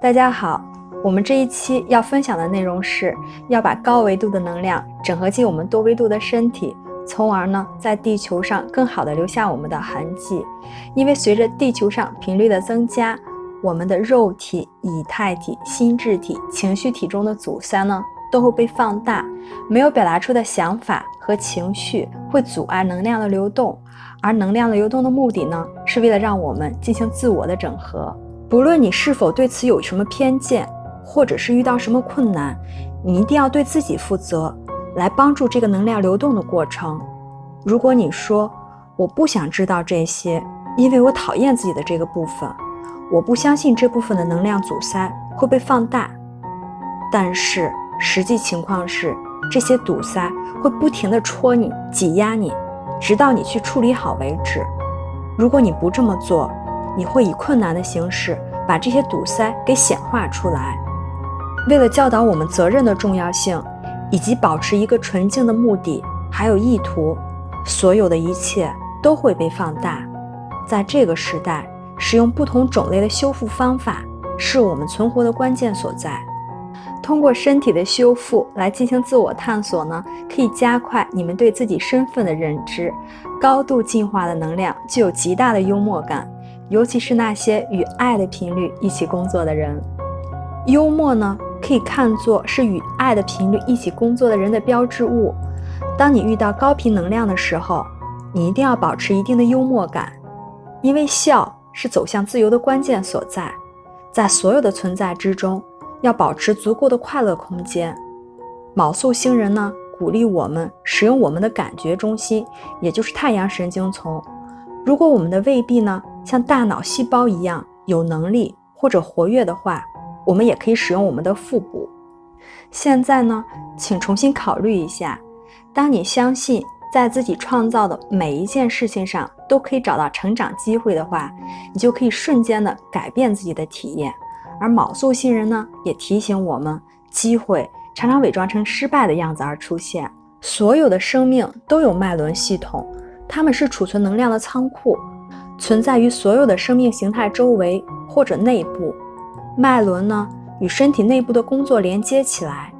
大家好，我们这一期要分享的内容是要把高维度的能量整合进我们多维度的身体，从而呢在地球上更好的留下我们的痕迹。因为随着地球上频率的增加，我们的肉体、以太体、心智体、情绪体中的阻塞呢都会被放大，没有表达出的想法和情绪会阻碍能量的流动，而能量的流动的目的呢是为了让我们进行自我的整合。不论你是否对此有什么偏见，或者是遇到什么困难，你一定要对自己负责，来帮助这个能量流动的过程。如果你说我不想知道这些，因为我讨厌自己的这个部分，我不相信这部分的能量阻塞会被放大，但是实际情况是，这些堵塞会不停地戳你、挤压你，直到你去处理好为止。如果你不这么做，你会以困难的形式把这些堵塞给显化出来。为了教导我们责任的重要性，以及保持一个纯净的目的还有意图，所有的一切都会被放大。在这个时代，使用不同种类的修复方法是我们存活的关键所在。通过身体的修复来进行自我探索呢，可以加快你们对自己身份的认知。高度进化的能量具有极大的幽默感。尤其是那些与爱的频率一起工作的人，幽默呢，可以看作是与爱的频率一起工作的人的标志物。当你遇到高频能量的时候，你一定要保持一定的幽默感，因为笑是走向自由的关键所在。在所有的存在之中，要保持足够的快乐空间。卯宿星人呢，鼓励我们使用我们的感觉中心，也就是太阳神经丛。如果我们的胃壁呢？像大脑细胞一样有能力或者活跃的话，我们也可以使用我们的腹部。现在呢，请重新考虑一下：当你相信在自己创造的每一件事情上都可以找到成长机会的话，你就可以瞬间的改变自己的体验。而卯宿星人呢，也提醒我们，机会常常伪装成失败的样子而出现。所有的生命都有脉轮系统，它们是储存能量的仓库。存在于所有的生命形态周围或者内部，脉轮呢与身体内部的工作连接起来，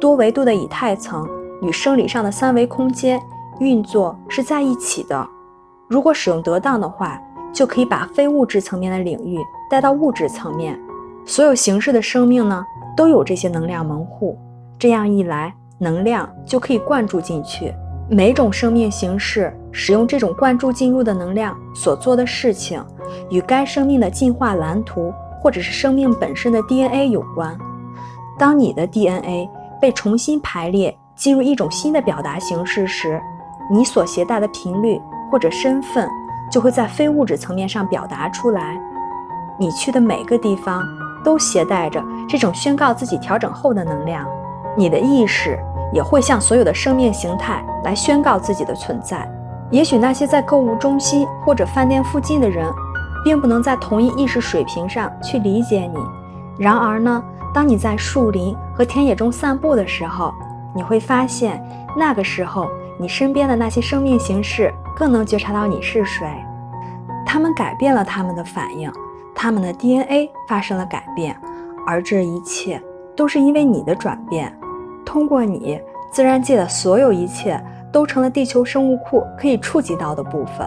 多维度的以太层与生理上的三维空间运作是在一起的。如果使用得当的话，就可以把非物质层面的领域带到物质层面。所有形式的生命呢都有这些能量门户，这样一来，能量就可以灌注进去。每种生命形式使用这种灌注进入的能量所做的事情，与该生命的进化蓝图或者是生命本身的 DNA 有关。当你的 DNA 被重新排列进入一种新的表达形式时，你所携带的频率或者身份就会在非物质层面上表达出来。你去的每个地方都携带着这种宣告自己调整后的能量。你的意识。也会向所有的生命形态来宣告自己的存在。也许那些在购物中心或者饭店附近的人，并不能在同一意识水平上去理解你。然而呢，当你在树林和田野中散步的时候，你会发现，那个时候你身边的那些生命形式更能觉察到你是谁。他们改变了他们的反应，他们的 DNA 发生了改变，而这一切都是因为你的转变。通过你，自然界的所有一切都成了地球生物库可以触及到的部分。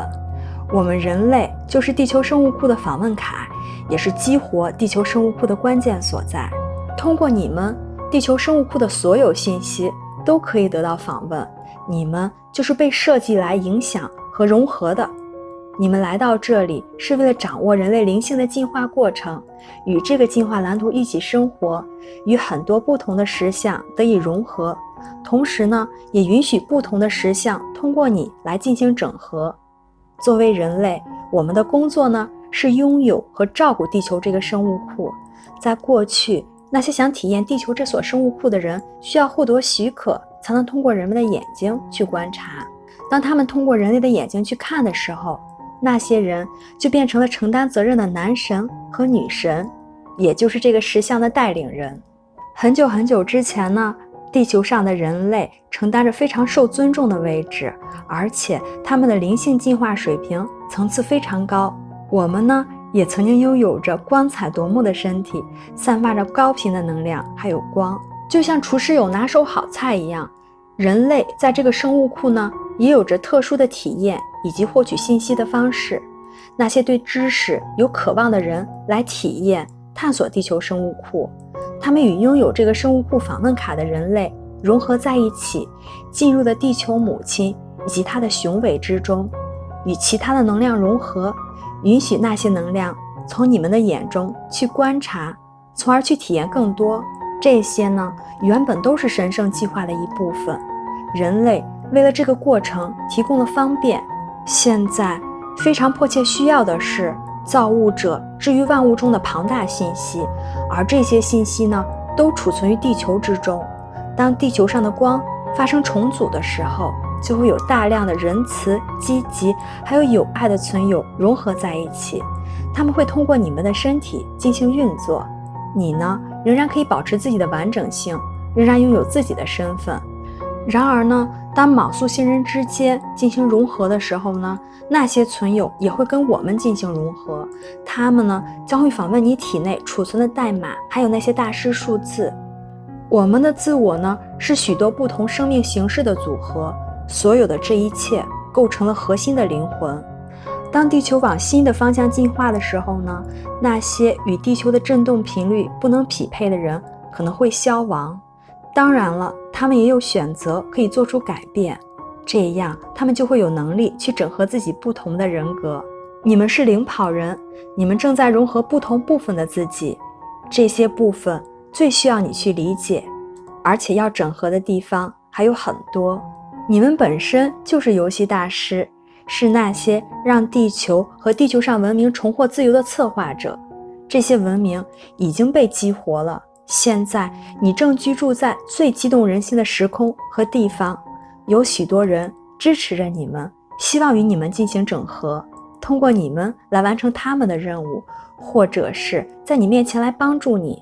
我们人类就是地球生物库的访问卡，也是激活地球生物库的关键所在。通过你们，地球生物库的所有信息都可以得到访问。你们就是被设计来影响和融合的。你们来到这里是为了掌握人类灵性的进化过程，与这个进化蓝图一起生活，与很多不同的实相得以融合，同时呢，也允许不同的实相通过你来进行整合。作为人类，我们的工作呢是拥有和照顾地球这个生物库。在过去，那些想体验地球这所生物库的人，需要获得许可才能通过人们的眼睛去观察。当他们通过人类的眼睛去看的时候，那些人就变成了承担责任的男神和女神，也就是这个石像的带领人。很久很久之前呢，地球上的人类承担着非常受尊重的位置，而且他们的灵性进化水平层次非常高。我们呢，也曾经拥有着光彩夺目的身体，散发着高频的能量，还有光，就像厨师有拿手好菜一样。人类在这个生物库呢，也有着特殊的体验以及获取信息的方式。那些对知识有渴望的人来体验、探索地球生物库，他们与拥有这个生物库访问卡的人类融合在一起，进入了地球母亲以及它的雄伟之中，与其他的能量融合，允许那些能量从你们的眼中去观察，从而去体验更多。这些呢，原本都是神圣计划的一部分。人类为了这个过程提供了方便，现在。非常迫切需要的是造物者置于万物中的庞大信息，而这些信息呢，都储存于地球之中。当地球上的光发生重组的时候，就会有大量的仁慈、积极还有友爱的存有融合在一起。他们会通过你们的身体进行运作，你呢，仍然可以保持自己的完整性，仍然拥有自己的身份。然而呢，当卯宿星人之间进行融合的时候呢，那些存有也会跟我们进行融合。他们呢将会访问你体内储存的代码，还有那些大师数字。我们的自我呢是许多不同生命形式的组合，所有的这一切构成了核心的灵魂。当地球往新的方向进化的时候呢，那些与地球的振动频率不能匹配的人可能会消亡。当然了，他们也有选择，可以做出改变，这样他们就会有能力去整合自己不同的人格。你们是领跑人，你们正在融合不同部分的自己，这些部分最需要你去理解，而且要整合的地方还有很多。你们本身就是游戏大师，是那些让地球和地球上文明重获自由的策划者。这些文明已经被激活了。现在你正居住在最激动人心的时空和地方，有许多人支持着你们，希望与你们进行整合，通过你们来完成他们的任务，或者是在你面前来帮助你。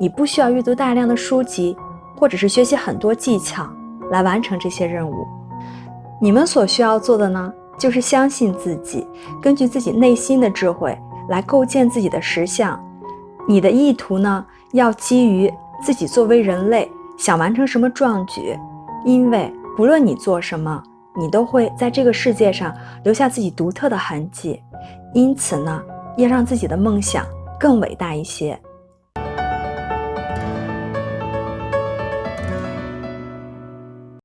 你不需要阅读大量的书籍，或者是学习很多技巧来完成这些任务。你们所需要做的呢，就是相信自己，根据自己内心的智慧来构建自己的实相。你的意图呢？要基于自己作为人类想完成什么壮举，因为不论你做什么，你都会在这个世界上留下自己独特的痕迹。因此呢，要让自己的梦想更伟大一些。